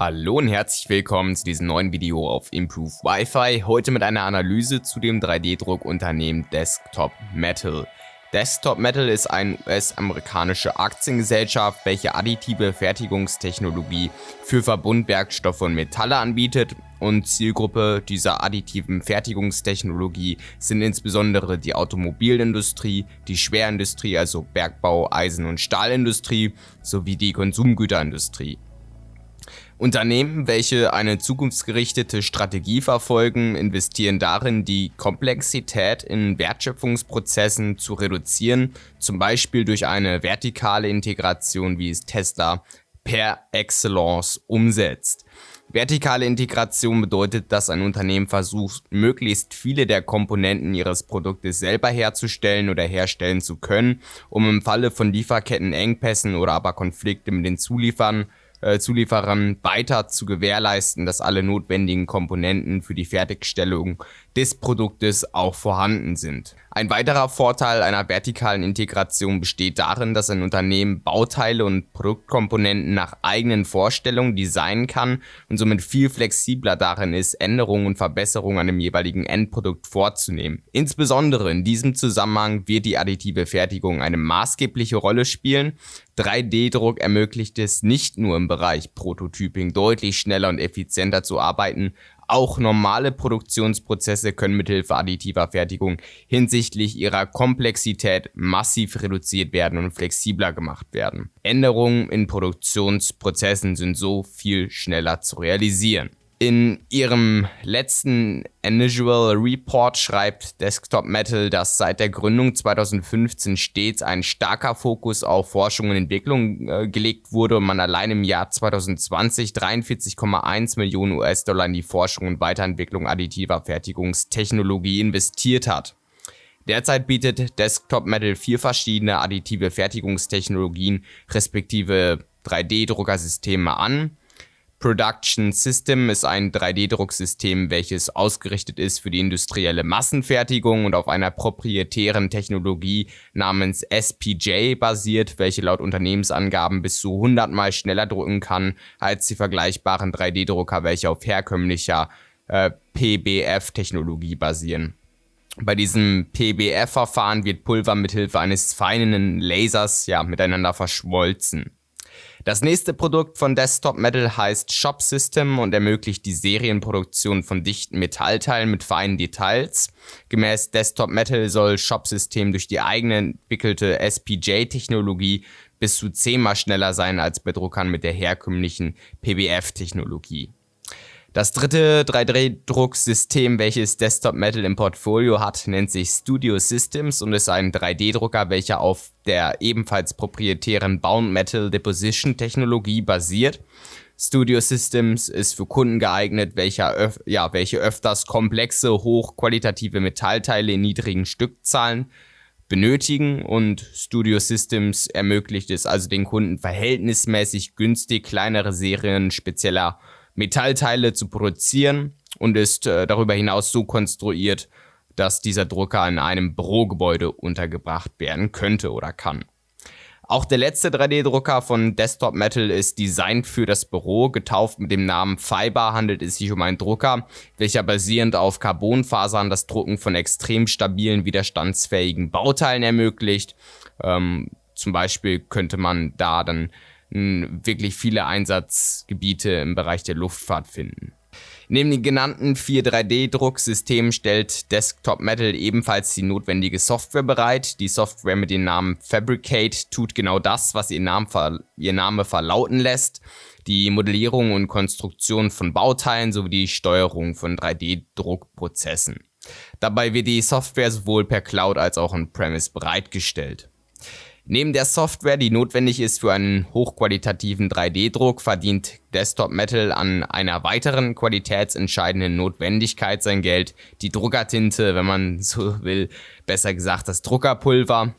Hallo und herzlich willkommen zu diesem neuen Video auf Improve Wi-Fi. Heute mit einer Analyse zu dem 3D-Druckunternehmen Desktop Metal. Desktop Metal ist eine US-amerikanische Aktiengesellschaft, welche additive Fertigungstechnologie für Verbundwerkstoffe und Metalle anbietet und Zielgruppe dieser additiven Fertigungstechnologie sind insbesondere die Automobilindustrie, die Schwerindustrie, also Bergbau, Eisen- und Stahlindustrie sowie die Konsumgüterindustrie. Unternehmen, welche eine zukunftsgerichtete Strategie verfolgen, investieren darin, die Komplexität in Wertschöpfungsprozessen zu reduzieren, zum Beispiel durch eine vertikale Integration, wie es Tesla per Excellence umsetzt. Vertikale Integration bedeutet, dass ein Unternehmen versucht, möglichst viele der Komponenten ihres Produktes selber herzustellen oder herstellen zu können, um im Falle von Lieferkettenengpässen oder aber Konflikte mit den Zulieferern äh, Zulieferern weiter zu gewährleisten, dass alle notwendigen Komponenten für die Fertigstellung des Produktes auch vorhanden sind. Ein weiterer Vorteil einer vertikalen Integration besteht darin, dass ein Unternehmen Bauteile und Produktkomponenten nach eigenen Vorstellungen designen kann und somit viel flexibler darin ist, Änderungen und Verbesserungen an dem jeweiligen Endprodukt vorzunehmen. Insbesondere in diesem Zusammenhang wird die additive Fertigung eine maßgebliche Rolle spielen. 3D-Druck ermöglicht es nicht nur im Bereich Prototyping deutlich schneller und effizienter zu arbeiten, auch normale Produktionsprozesse können mithilfe additiver Fertigung hinsichtlich ihrer Komplexität massiv reduziert werden und flexibler gemacht werden. Änderungen in Produktionsprozessen sind so viel schneller zu realisieren. In ihrem letzten Annual Report schreibt Desktop Metal, dass seit der Gründung 2015 stets ein starker Fokus auf Forschung und Entwicklung äh, gelegt wurde und man allein im Jahr 2020 43,1 Millionen US-Dollar in die Forschung und Weiterentwicklung additiver Fertigungstechnologie investiert hat. Derzeit bietet Desktop Metal vier verschiedene additive Fertigungstechnologien respektive 3D-Druckersysteme an Production System ist ein 3D-Drucksystem, welches ausgerichtet ist für die industrielle Massenfertigung und auf einer proprietären Technologie namens SPJ basiert, welche laut Unternehmensangaben bis zu 100 mal schneller drucken kann als die vergleichbaren 3D-Drucker, welche auf herkömmlicher äh, PBF-Technologie basieren. Bei diesem PBF-Verfahren wird Pulver mithilfe eines feinen Lasers ja, miteinander verschmolzen. Das nächste Produkt von Desktop Metal heißt Shop System und ermöglicht die Serienproduktion von dichten Metallteilen mit feinen Details. Gemäß Desktop Metal soll Shop System durch die eigene entwickelte SPJ-Technologie bis zu zehnmal schneller sein als bei Druckern mit der herkömmlichen PBF-Technologie. Das dritte 3D-Drucksystem, welches Desktop Metal im Portfolio hat, nennt sich Studio Systems und ist ein 3D-Drucker, welcher auf der ebenfalls proprietären Bound Metal Deposition Technologie basiert. Studio Systems ist für Kunden geeignet, welcher ja, welche öfters komplexe, hochqualitative Metallteile in niedrigen Stückzahlen benötigen und Studio Systems ermöglicht es also den Kunden verhältnismäßig günstig kleinere Serien spezieller Metallteile zu produzieren und ist äh, darüber hinaus so konstruiert, dass dieser Drucker in einem Bürogebäude untergebracht werden könnte oder kann. Auch der letzte 3D-Drucker von Desktop Metal ist designt für das Büro. Getauft mit dem Namen Fiber handelt es sich um einen Drucker, welcher basierend auf Carbonfasern das Drucken von extrem stabilen, widerstandsfähigen Bauteilen ermöglicht. Ähm, zum Beispiel könnte man da dann wirklich viele Einsatzgebiete im Bereich der Luftfahrt finden. Neben den genannten vier 3D-Drucksystemen stellt Desktop Metal ebenfalls die notwendige Software bereit. Die Software mit dem Namen Fabricate tut genau das, was ihr Name, ihr Name verlauten lässt. Die Modellierung und Konstruktion von Bauteilen sowie die Steuerung von 3D-Druckprozessen. Dabei wird die Software sowohl per Cloud als auch on-premise bereitgestellt. Neben der Software, die notwendig ist für einen hochqualitativen 3D-Druck, verdient Desktop Metal an einer weiteren qualitätsentscheidenden Notwendigkeit sein Geld, die Druckertinte, wenn man so will, besser gesagt das Druckerpulver.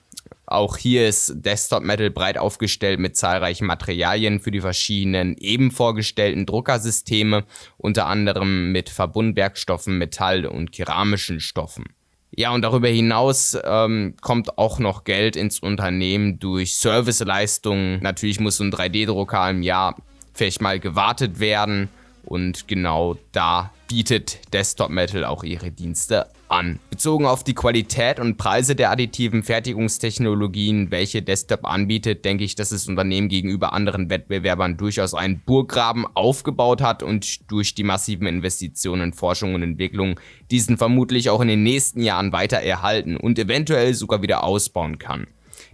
Auch hier ist Desktop Metal breit aufgestellt mit zahlreichen Materialien für die verschiedenen eben vorgestellten Druckersysteme, unter anderem mit Verbundwerkstoffen, Metall und keramischen Stoffen. Ja, und darüber hinaus ähm, kommt auch noch Geld ins Unternehmen durch Serviceleistungen. Natürlich muss so ein 3D-Drucker im Jahr vielleicht mal gewartet werden und genau da bietet Desktop Metal auch ihre Dienste an. Bezogen auf die Qualität und Preise der additiven Fertigungstechnologien, welche Desktop anbietet, denke ich, dass das Unternehmen gegenüber anderen Wettbewerbern durchaus einen Burggraben aufgebaut hat und durch die massiven Investitionen in Forschung und Entwicklung diesen vermutlich auch in den nächsten Jahren weiter erhalten und eventuell sogar wieder ausbauen kann.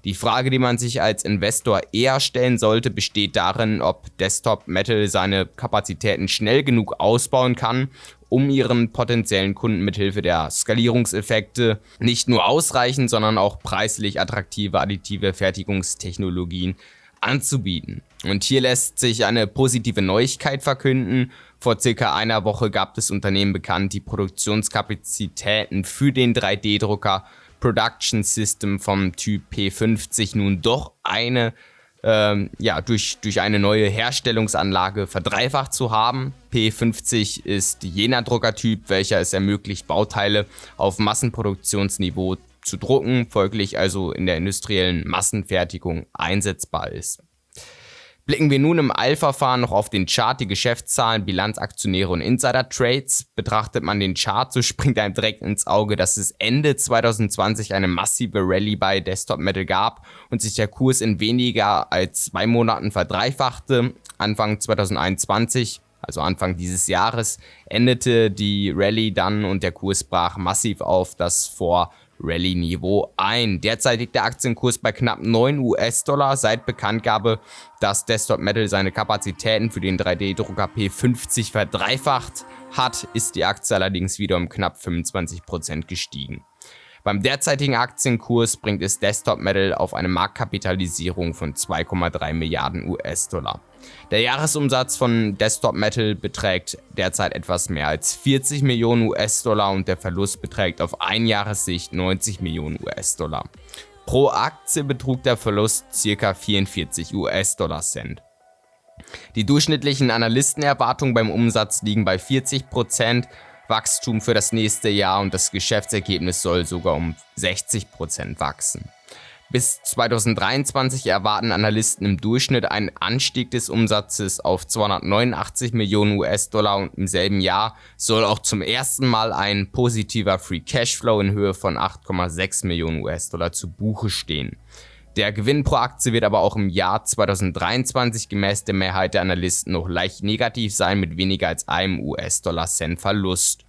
Die Frage, die man sich als Investor eher stellen sollte, besteht darin, ob Desktop Metal seine Kapazitäten schnell genug ausbauen kann, um ihren potenziellen Kunden mithilfe der Skalierungseffekte nicht nur ausreichend, sondern auch preislich attraktive additive Fertigungstechnologien anzubieten. Und hier lässt sich eine positive Neuigkeit verkünden. Vor circa einer Woche gab das Unternehmen bekannt, die Produktionskapazitäten für den 3D-Drucker Production System vom Typ P50 nun doch eine ähm, ja, durch, durch eine neue Herstellungsanlage verdreifacht zu haben. P50 ist jener Druckertyp, welcher es ermöglicht, Bauteile auf Massenproduktionsniveau zu drucken, folglich also in der industriellen Massenfertigung einsetzbar ist. Blicken wir nun im Eilverfahren noch auf den Chart, die Geschäftszahlen, Bilanzaktionäre und Insider-Trades. Betrachtet man den Chart, so springt einem direkt ins Auge, dass es Ende 2020 eine massive Rallye bei Desktop Metal gab und sich der Kurs in weniger als zwei Monaten verdreifachte. Anfang 2021 also Anfang dieses Jahres, endete die Rallye dann und der Kurs brach massiv auf das vor Rallye-Niveau ein. Derzeit liegt der Aktienkurs bei knapp 9 US-Dollar. Seit Bekanntgabe, dass Desktop Metal seine Kapazitäten für den 3D-Drucker P50 verdreifacht hat, ist die Aktie allerdings wieder um knapp 25% gestiegen. Beim derzeitigen Aktienkurs bringt es Desktop Metal auf eine Marktkapitalisierung von 2,3 Milliarden US-Dollar. Der Jahresumsatz von Desktop Metal beträgt derzeit etwas mehr als 40 Millionen US-Dollar und der Verlust beträgt auf ein Jahressicht 90 Millionen US-Dollar. Pro Aktie betrug der Verlust ca. 44 US-Dollar Cent. Die durchschnittlichen Analystenerwartungen beim Umsatz liegen bei 40%, Wachstum für das nächste Jahr und das Geschäftsergebnis soll sogar um 60% wachsen. Bis 2023 erwarten Analysten im Durchschnitt einen Anstieg des Umsatzes auf 289 Millionen US-Dollar und im selben Jahr soll auch zum ersten Mal ein positiver Free Cashflow in Höhe von 8,6 Millionen US-Dollar zu Buche stehen. Der Gewinn pro Aktie wird aber auch im Jahr 2023 gemäß der Mehrheit der Analysten noch leicht negativ sein mit weniger als einem US-Dollar-Cent Verlust.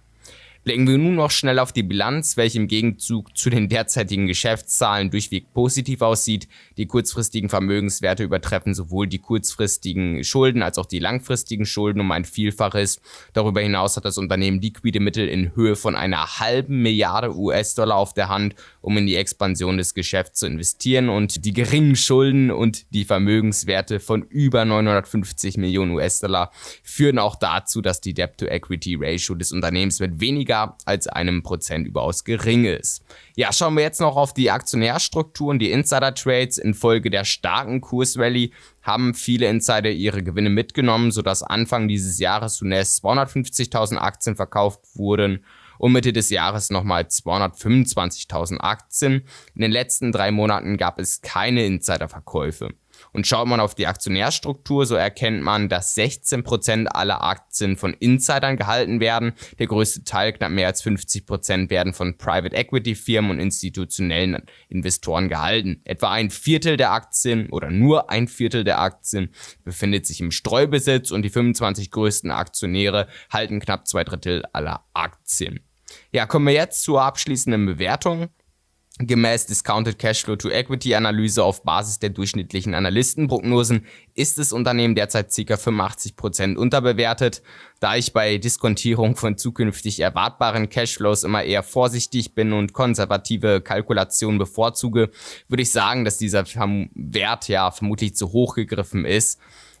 Blicken wir nun noch schnell auf die Bilanz, welche im Gegenzug zu den derzeitigen Geschäftszahlen durchweg positiv aussieht. Die kurzfristigen Vermögenswerte übertreffen sowohl die kurzfristigen Schulden als auch die langfristigen Schulden um ein Vielfaches. Darüber hinaus hat das Unternehmen liquide Mittel in Höhe von einer halben Milliarde US-Dollar auf der Hand, um in die Expansion des Geschäfts zu investieren und die geringen Schulden und die Vermögenswerte von über 950 Millionen US-Dollar führen auch dazu, dass die Debt-to-Equity-Ratio des Unternehmens mit weniger weniger als einem Prozent überaus gering ist. Ja, schauen wir jetzt noch auf die Aktionärstrukturen, die Insider-Trades. Infolge der starken Kursrallye haben viele Insider ihre Gewinne mitgenommen, sodass Anfang dieses Jahres zunächst 250.000 Aktien verkauft wurden und Mitte des Jahres nochmal 225.000 Aktien. In den letzten drei Monaten gab es keine Insiderverkäufe. Und schaut man auf die Aktionärstruktur, so erkennt man, dass 16% aller Aktien von Insidern gehalten werden. Der größte Teil, knapp mehr als 50%, werden von Private Equity Firmen und institutionellen Investoren gehalten. Etwa ein Viertel der Aktien oder nur ein Viertel der Aktien befindet sich im Streubesitz und die 25 größten Aktionäre halten knapp zwei Drittel aller Aktien. Ja, kommen wir jetzt zur abschließenden Bewertung. Gemäß Discounted Cashflow to Equity Analyse auf Basis der durchschnittlichen Analystenprognosen ist das Unternehmen derzeit ca. 85% unterbewertet. Da ich bei Diskontierung von zukünftig erwartbaren Cashflows immer eher vorsichtig bin und konservative Kalkulationen bevorzuge, würde ich sagen, dass dieser Wert ja vermutlich zu hoch gegriffen ist.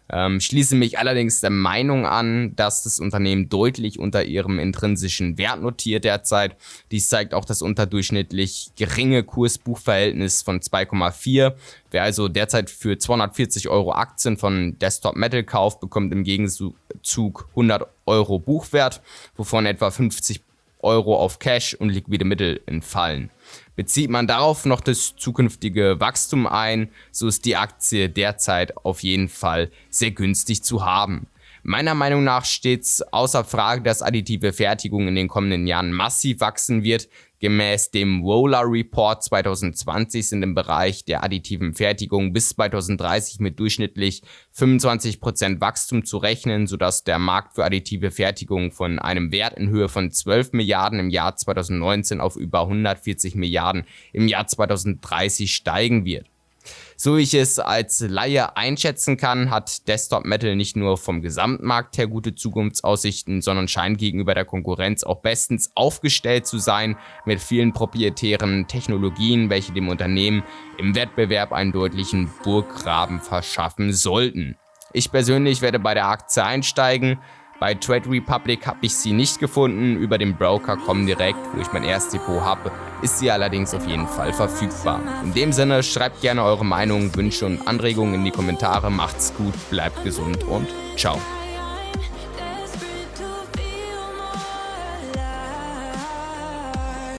Ähm, schließe mich allerdings der Meinung an, dass das Unternehmen deutlich unter ihrem intrinsischen Wert notiert derzeit. Dies zeigt auch das unterdurchschnittlich geringe Kurs-Buch-Verhältnis von 2,4. Wer also derzeit für 240 Euro Aktien von Desktop Metal kauft, bekommt im Gegenzug 100 Euro Buchwert, wovon etwa 50 Euro auf Cash und liquide Mittel entfallen. Bezieht man darauf noch das zukünftige Wachstum ein, so ist die Aktie derzeit auf jeden Fall sehr günstig zu haben. Meiner Meinung nach steht es außer Frage, dass additive Fertigung in den kommenden Jahren massiv wachsen wird. Gemäß dem Roller Report 2020 sind im Bereich der additiven Fertigung bis 2030 mit durchschnittlich 25% Wachstum zu rechnen, sodass der Markt für additive Fertigung von einem Wert in Höhe von 12 Milliarden im Jahr 2019 auf über 140 Milliarden im Jahr 2030 steigen wird. So wie ich es als Laie einschätzen kann, hat Desktop Metal nicht nur vom Gesamtmarkt her gute Zukunftsaussichten, sondern scheint gegenüber der Konkurrenz auch bestens aufgestellt zu sein mit vielen proprietären Technologien, welche dem Unternehmen im Wettbewerb einen deutlichen Burggraben verschaffen sollten. Ich persönlich werde bei der Aktie einsteigen, bei Trade Republic habe ich sie nicht gefunden, über den Broker Comdirect, wo ich mein Erstdepot habe, ist sie allerdings auf jeden Fall verfügbar. In dem Sinne, schreibt gerne eure Meinung, Wünsche und Anregungen in die Kommentare, macht's gut, bleibt gesund und ciao.